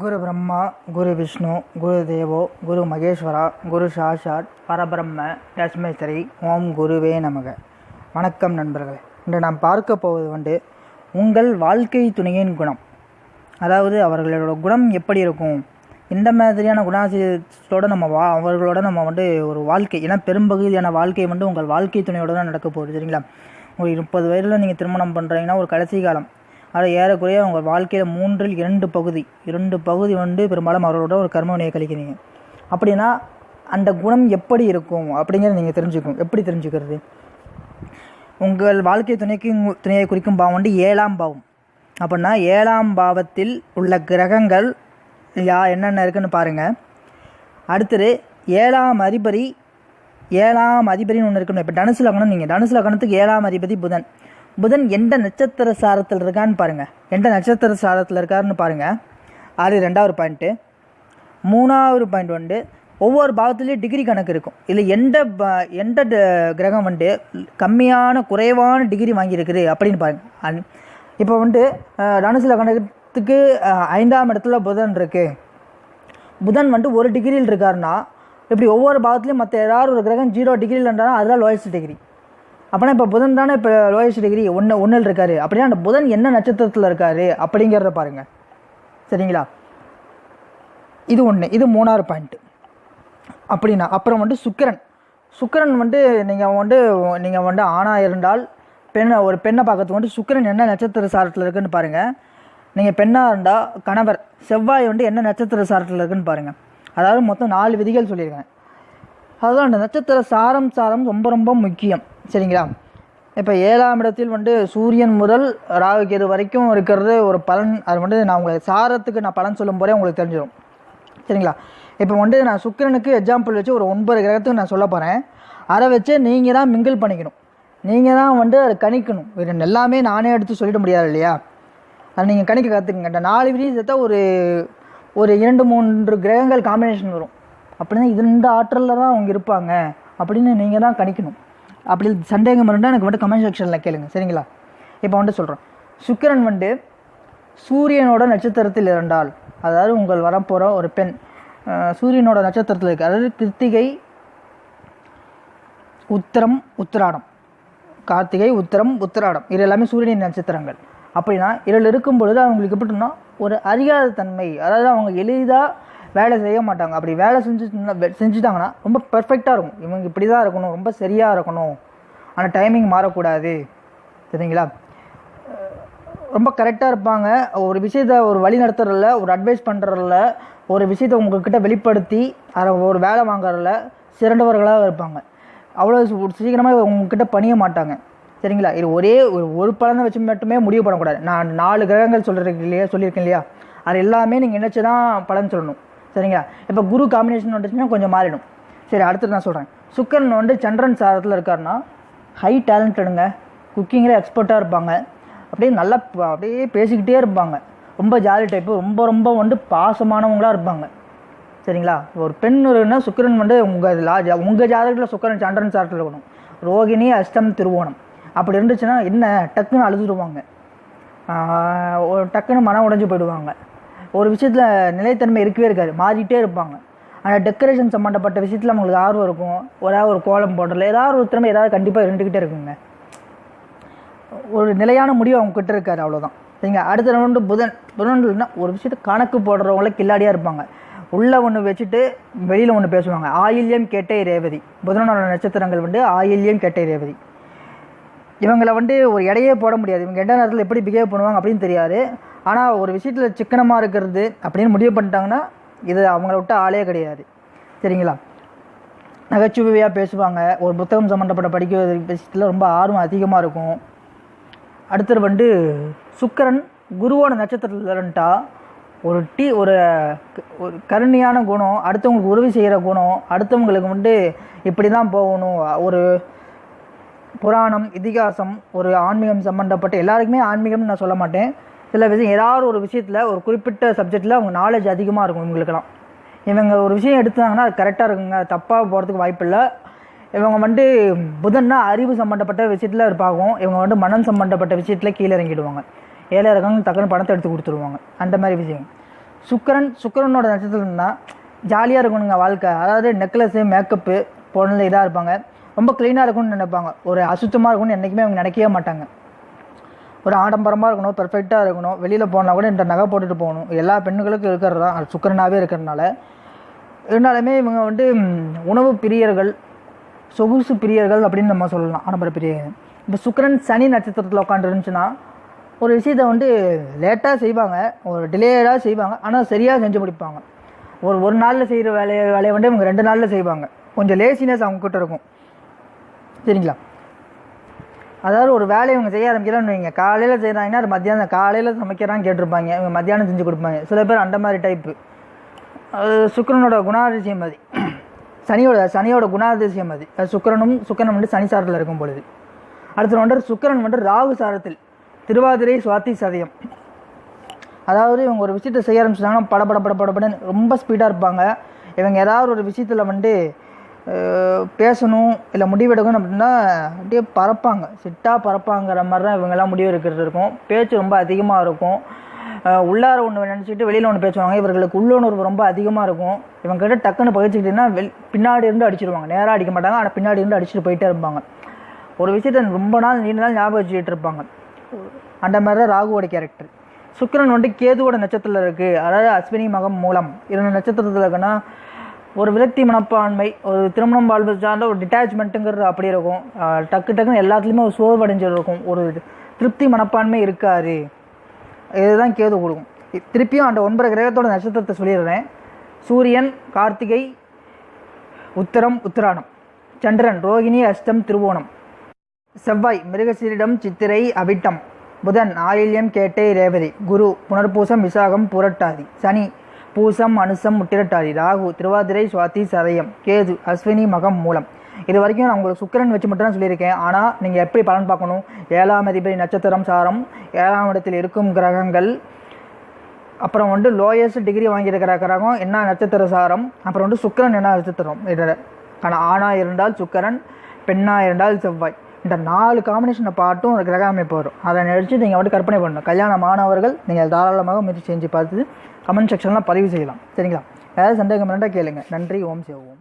குரு பிரம்மா குரு விஷ்ணு குரு தேவோ குரு மகேஸ்வரா குரு சாஷாட் பரபிரம்ம தஸ்மேஸ்வரி ஓம் குருவே நமக. வணக்கம் நண்பர்களே. இன்று நாம் பார்க்க போவது வந்து உங்கள் வாழ்க்கை துணையின் குணம். அதாவது அவர்களோட குணம் எப்படி இருக்கும்? இந்த மாதிரியான குணாசியத்தோடு நம்ம வா அவர்களோட நம்ம வந்து ஒரு வாழ்க்கை ஏன்னா பெரும்பகுதியான வாழ்க்கை வந்து உங்கள் வாழ்க்கை துணையோட தான் நடக்க போகுது சரிங்களா? ஒரு முப்பது வயதில் நீங்கள் திருமணம் பண்ணுறீங்கன்னா ஒரு கடைசி காலம் அது ஏறக்குறைய உங்கள் வாழ்க்கையில் மூன்றில் இரண்டு பகுதி இரண்டு பகுதி வந்து பெரும்பாலும் அவரோட ஒரு கர்மவினையை கழிக்கிறீங்க. அப்படின்னா அந்த குணம் எப்படி இருக்கும் அப்படிங்கிறத நீங்கள் தெரிஞ்சுக்கணும். எப்படி தெரிஞ்சுக்கிறது? உங்கள் வாழ்க்கை துணைக்கு துணையை குறிக்கும் பாவம் வந்து ஏழாம் பாவம். அப்படின்னா ஏழாம் பாவத்தில் உள்ள கிரகங்கள் யா என்னென்ன இருக்குன்னு பாருங்கள் அடுத்தது ஏழாம் அதிபதி ஏழாம் அதிபதினு ஒன்று இருக்கணும் இப்போ தனுசு லக்னம் நீங்கள் தனுசு லக்னத்துக்கு ஏழாம் அதிபதி புதன். புதன் எந்த நட்சத்திர சாரத்தில் இருக்கான்னு பாருங்கள் எந்த நட்சத்திர சாரத்தில் இருக்காருன்னு பாருங்கள் அது ரெண்டாவது பாயிண்ட்டு மூணாவது பாயிண்ட் வந்து ஒவ்வொரு பாகத்துலேயும் டிகிரி கணக்கு இருக்கும். இதில் எந்த ப- எந்த ட- கிரகம் வந்து கம்மியான குறைவான டிகிரி வாங்கியிருக்குது அப்படின்னு பாருங்கள் இப்போ வந்து அஹ், கணக்கத்துக்கு ஐந்தாம் இடத்துல புதன் இருக்குது புதன் வந்து ஒரு டிகிரியில் இருக்காருன்னா இப்படி ஒவ்வொரு பாவத்துலையும் மற்ற ஏதாவது ஒரு கிரகம் ஜீரோ டிகிரியில் இருந்தாலும் அதெல்லாம் லோயஸ்ட் டிகிரி அப்படின்னா இப்போ புதன் தானே இப்போ லோயஸ்ட் டிகிரி ஒன்று ஒன்றில் இருக்காரு. அப்படின்னா அந்த புதன் என்ன நட்சத்திரத்தில் இருக்காரு அப்படிங்கிறத பாருங்கள் சரிங்களா? இது ஒன்று இது மூணாறு பாயிண்ட்டு அப்படின்னா அப்புறம் வந்து சுக்கிரன். சுக்கரன் வந்து நீங்கள் வந்து நீங்கள் வந்து ஆணாக இருந்தால் பெண்ணை ஒரு பெண்ணை பார்க்கறதுக்கு வந்து சுக்கிரன் என்ன நட்சத்திர சாரத்தில் இருக்குன்னு பாருங்கள் நீங்கள் பெண்ணாக இருந்தால் கணவர் செவ்வாய் வந்து என்ன நட்சத்திர சாரத்தில் இருக்குன்னு பாருங்கள் அதாவது மொத்தம் நாலு விதிகள் சொல்லியிருக்கேன். அதுதான் அந்த நட்சத்திர சாரம் சாரம் ரொம்ப ரொம்ப முக்கியம். சரிங்களா? இப்போ ஏழாம் இடத்தில் வந்து சூரியன் முதல் ராகு கேது வரைக்கும் இருக்கிறது ஒரு பலன். அது வந்து நான் உங்களுக்கு சாரத்துக்கு நான் பலன் சொல்லும் போதே உங்களுக்கு தெரிஞ்சிடும் சரிங்களா? இப்போ வந்து நான் சுக்கிரனுக்கு எக்ஸாம்பிள் வச்சு ஒரு ஒன்பது கிரகத்துக்கு நான் சொல்ல போகிறேன் அதை வச்சு நீங்கள் தான் மிங்கிள் பண்ணிக்கணும். நீங்கள் தான் வந்து அதை கணிக்கணும். இது எல்லாமே நானே எடுத்து சொல்லிட முடியாது இல்லையா? அதை நீங்கள் கணிக்க கற்றுக்குங்க இந்த நாலு விதியும் சேர்த்தா ஒரு ஒரு இரண்டு மூன்று கிரகங்கள் காம்பினேஷன் வரும். அப்படின்னா இந்த ஆற்றலில் தான் அவங்க இருப்பாங்க. அப்படின்னு நீங்கள் தான் கணிக்கணும். அப்படி சந்தேகம் இருந்தால் எனக்கு வந்து கமெண்ட் செக்ஷனில் கேளுங்க. சரிங்களா? இப்போ வந்துட்டு சொல்கிறோம் சுக்கிரன் வந்து சூரியனோட நட்சத்திரத்தில் இருந்தால் அதாவது உங்கள் வரப்போகிற ஒரு பெண் சூரியனோட நட்சத்திரத்தில் இருக்கு. அதாவது கிருத்திகை உத்திரம் உத்திராடம். கார்த்திகை உத்திரம் உத்திராடம். இது எல்லாமே சூரியனின் நட்சத்திரங்கள். அப்படின்னா இதில் இருக்கும் பொழுது அவங்களுக்கு எப்படின்னா ஒரு அறியாத தன்மை. அதாவது அவங்க எளிதாக வேலை செய்ய மாட்டாங்க. அப்படி வேலை செஞ்சு செஞ்சுட்டாங்கன்னா ரொம்ப பெர்ஃபெக்டாக இருக்கும். இவங்க இப்படி தான் இருக்கணும் ரொம்ப சரியாக இருக்கணும். ஆனால் டைமிங் மாறக்கூடாது. சரிங்களா? ரொம்ப கரெக்டாக இருப்பாங்க. ஒரு விஷயத்த ஒரு வழி நடத்துறதில்ல ஒரு அட்வைஸ் பண்ணுறதில்ல ஒரு விஷயத்தை உங்கள்கிட்ட வெளிப்படுத்தி அதை ஒரு வேலை வாங்குறதில்ல சிறந்தவர்களாக இருப்பாங்க. அவ்வளோ சீக்கிரமாக உங்ககிட்ட பணிய மாட்டாங்க. சரிங்களா? இது ஒரே ஒரு ஒரு பலனை வச்சு மட்டுமே முடிவு பண்ணக்கூடாது. நான் நாலு கிரகங்கள் சொல்கிறதுக்கு இல்லையா சொல்லியிருக்கேன் இல்லையா? அது எல்லாமே நீங்கள் நினச்சி தான் பலன் சொல்லணும். சரிங்களா? இப்போ குரு காம்பினேஷன் வந்துச்சுன்னா கொஞ்சம் மாறிடும். சரி அடுத்து நான் சொல்கிறேன் சுக்கரன் வந்து சந்திரன் சாரத்தில் இருக்காருன்னா ஹை டேலண்டடுங்க குக்கிங்கில் எக்ஸ்பர்ட்டாக இருப்பாங்க. அப்படியே நல்லா அப்படியே பேசிக்கிட்டே இருப்பாங்க. ரொம்ப ஜாலி டைப்பு ரொம்ப ரொம்ப வந்து பாசமானவங்களாக இருப்பாங்க. சரிங்களா? ஒரு பெண் ஒருன்னா சுக்கிரன் வந்து உங்கள் லாஜா உங்கள் ஜாதகத்தில் சுக்கரன் சந்திரன் சாரத்தில் இருக்கணும். ரோகிணி அஷ்டம் திருவோணம். அப்படி இருந்துச்சுன்னா என்ன? டக்குன்னு அழுதுடுவாங்க ஒரு டக்குன்னு மனம் உடைஞ்சு போயிடுவாங்க. ஒரு விஷயத்தில் நிலைத்தன்மை இருக்கவே இருக்காது. மாறிட்டே இருப்பாங்க. ஆனால் டெக்கரேஷன் சம்மந்தப்பட்ட விஷயத்தில் அவங்களுக்கு ஆர்வம் இருக்கும். ஒரே ஒரு கோலம் போடுறதுல ஏதாவது ஒரு திறமை ஏதாவது கண்டிப்பாக இருந்துக்கிட்டே இருக்குங்க. ஒரு நிலையான முடிவு அவங்க கிட்ட இருக்காது அவ்வளோதான் சரிங்க அடுத்த ரவுண்டு புதன் புதன்னா ஒரு விஷயத்த கணக்கு போடுறவங்கள கில்லாடியாக இருப்பாங்க. உள்ளே ஒன்று வச்சுட்டு வெளியில் ஒன்று பேசுவாங்க. ஆயில்யம் கேட்டை ரேவதி. புதனோட நட்சத்திரங்கள் வந்து ஆயில்யம் கேட்டை ரேவதி. இவங்களை வந்து ஒரு இடையே போட முடியாது. இவங்க எந்த நேரத்தில் எப்படி பிஹேவ் பண்ணுவாங்க அப்படின்னு தெரியாது. ஆனால் ஒரு விஷயத்தில் சிக்கனமாக இருக்கிறது அப்படின்னு முடிவு பண்ணிட்டாங்கன்னா இது அவங்கள விட்டு ஆளே கிடையாது. சரிங்களா? நகைச்சுவையாக பேசுவாங்க. ஒரு புத்தகம் சம்மந்தப்பட்ட படிக்கிற விஷயத்தில் ரொம்ப ஆர்வம் அதிகமாக இருக்கும். அடுத்தது வந்து சுக்கிரன் குருவோட நட்சத்திரத்தில் இருந்துட்டா ஒரு டீ ஒரு ஒரு கருணையான குணம் அடுத்தவங்களுக்கு உதவி செய்கிற குணம் அடுத்தவங்களுக்கு வந்து இப்படி தான் போகணும். ஒரு புராணம் இதிகாசம் ஒரு ஆன்மீகம் சம்மந்தப்பட்ட எல்லாருக்குமே ஆன்மீகம்னு நான் சொல்ல மாட்டேன். சில விஷயம் ஏதாவது ஒரு விஷயத்தில் ஒரு குறிப்பிட்ட சப்ஜெக்டில் அவங்க நாலேஜ் அதிகமாக இருக்கும் இவங்களுக்கெல்லாம். இவங்க ஒரு விஷயம் எடுத்தாங்கன்னா அது கரெக்டாக இருக்குங்க. தப்பாக போகிறதுக்கு வாய்ப்பு இல்லை. இவங்க வந்து புதன்னா அறிவு சம்மந்தப்பட்ட விஷயத்தில் இருப்பாகும் இவங்க வந்து மனம் சம்மந்தப்பட்ட விஷயத்தில் கீழே இறங்கிடுவாங்க. ஏழை இருக்காங்க டக்குன்னு பணத்தை எடுத்து கொடுத்துருவாங்க. அந்த மாதிரி விஷயம். சுக்கரன் சுக்கரனோட நட்சத்திரம்னா ஜாலியாக இருக்கணுங்க வாழ்க்கை. அதாவது நெக்லஸ்ஸு மேக்கப்பு பொண்ணில் இதாக இருப்பாங்க. ரொம்ப க்ளீனாக இருக்கணும்னு நினைப்பாங்க. ஒரு அசுத்தமாக இருக்கணும்னு என்றைக்குமே அவங்க நினைக்கவே மாட்டாங்க. ஒரு ஆடம்பரமாக இருக்கணும் பெர்ஃபெக்டாக இருக்கணும். வெளியில் போனால் கூட இந்த நகை போட்டுட்டு போகணும். எல்லா பெண்களுக்கும் இருக்கிறது? தான் அது சுக்கரனாகவே இருக்கிறதுனால. இருந்தாலுமே இவங்க வந்து உணவு பிரியர்கள் சொகுசு பிரியர்கள் அப்படின்னு நம்ம சொல்லலாம். ஆடம்பர பிரியர்கள். இப்போ சுக்கரன் சனி நட்சத்திரத்தில் உட்காந்துருந்துச்சுன்னா ஒரு விஷயத்தை வந்து லேட்டாக செய்வாங்க. ஒரு டிலேடாக செய்வாங்க. ஆனால் சரியாக செஞ்சு முடிப்பாங்க. ஒரு ஒரு நாளில் செய்கிற வேலையை வேலையை வந்து இவங்க ரெண்டு நாளில் செய்வாங்க. கொஞ்சம் லேசினஸ் அவங்கக்கிட்ட இருக்கும். சரிங்களா? அதாவது ஒரு வேலையை இவங்க செய்ய ஆரம்பிக்கிறான்னு வைங்க. காலையில் செய்கிறாங்கன்னா அது மத்தியானம் காலையில் சமைக்கிறான்னு கேட்டிருப்பாங்க. இவங்க மத்தியானம் செஞ்சு கொடுப்பாங்க. சில பேர் அந்த மாதிரி டைப்பு அது சுக்கரனோட குணாதிசயம் அது. சனியோட சனியோட குணாதிசயம் அது. அது சுக்கிரனும் வந்து சனி சாரத்தில் இருக்கும் பொழுது. அடுத்து வந்து சுக்கிரன் வந்து ராகு சாரத்தில். திருவாதிரை சுவாதி சதயம். அதாவது இவங்க ஒரு விஷயத்தை செய்ய ஆரம்பிச்சிட்டாங்கன்னா படபட பட ரொம்ப ஸ்பீடாக இருப்பாங்க. இவங்க ஏதாவது ஒரு விஷயத்தில் வந்து பேசணும் இல்லை முடிவெடுக்கணும் அப்படின்னா அப்படியே பறப்பாங்க சிட்டாக பறப்பாங்கிற மாதிரி தான் இவங்கெல்லாம் முடிவு எடுக்கிறது இருக்கும். பேச்சு ரொம்ப அதிகமாக இருக்கும். உள்ளார ஒன்று நினச்சிட்டு வெளியில் ஒன்று பேசுவாங்க. இவர்களுக்கு உள்ளுணர்வு ரொம்ப அதிகமாக இருக்கும். இவங்க கிட்ட டக்குன்னு பகிர்ச்சிக்கிட்டீங்கன்னா வெள் பின்னாடி இருந்து அடிச்சிருவாங்க. நேராக அடிக்க மாட்டாங்க. ஆனால் பின்னாடி இருந்து அடிச்சுட்டு போயிட்டே இருப்பாங்க. ஒரு விஷயத்தை ரொம்ப நாள் நீண்ட நாள் ஞாபகம் வச்சுக்கிட்டு இருப்பாங்க. அந்த மாதிரி தான் ராகுவோட கேரக்டர் சுக்கிரன் வந்து கேதுவோட நட்சத்திரத்தில் இருக்குது அதாவது அஸ்வினி மகம் மூலம். இரண்டு நட்சத்திரத்தில் இருக்குன்னா ஒரு விரக்தி மனப்பான்மை ஒரு திருமணம் வாழ்வு சார்ந்த ஒரு டிட்டாச்மெண்ட்டுங்கிறது அப்படி இருக்கும். டக்கு டக்குன்னு எல்லாத்துலேயுமே ஒரு சோர்வடைஞ்சல் இருக்கும். ஒரு திருப்தி மனப்பான்மை இருக்காது. இதுதான் கேது கொடுக்கும். திருப்பியும் அந்த ஒன்பது கிரகத்தோட நட்சத்திரத்தை சொல்லிடுறேன். சூரியன் கார்த்திகை உத்தரம் உத்தராணம். சந்திரன் ரோகிணி அஷ்டம் திருவோணம். செவ்வாய் மிருகசீரிடம் சித்திரை அவிட்டம். புதன் ஆயில்யம் கேட்டை ரேவதி. குரு புனர்பூசம் விசாகம் புரட்டாதி. சனி பூசம் அனுசம் முட்டிரட்டாதி. ராகு திருவாதிரை சுவாதி சதயம். கேது அஸ்வினி மகம் மூலம். இது வரைக்கும் நான் உங்களுக்கு சுக்கிரன் வச்சு மட்டும் தான் சொல்லியிருக்கேன். ஆனால் நீங்கள் எப்படி பலன் பார்க்கணும்? ஏழாம் அதிபதி நட்சத்திரம் சாரம் ஏழாம் இடத்தில் இருக்கும் கிரகங்கள் அப்புறம் வந்து லோயஸ்ட் டிகிரி வாங்கியிருக்கிற கிரகம் என்ன நட்சத்திர சாரம் அப்புறம் வந்து சுக்கரன் என்ன நட்சத்திரம் இதில். ஆனால் ஆணாக இருந்தால் சுக்கரன் பெண்ணாக இருந்தால் செவ்வாய். இந்த நாலு காம்பினேஷனை பாட்டும் ஒரு கிரக அமைப்பு வரும் அதை நினச்சி நீங்கள் வந்து கற்பனை பண்ணணும். கல்யாண மாணவர்கள் நீங்கள் தாராளமாக முயற்சி செஞ்சு பார்த்து கமெண்ட் செக்ஷனில் பதிவு செய்யலாம். சரிங்களா? ஏதாவது சந்தேகம் இருந்தால் கேளுங்க. நன்றி. ஓம் சிவ ஓம்.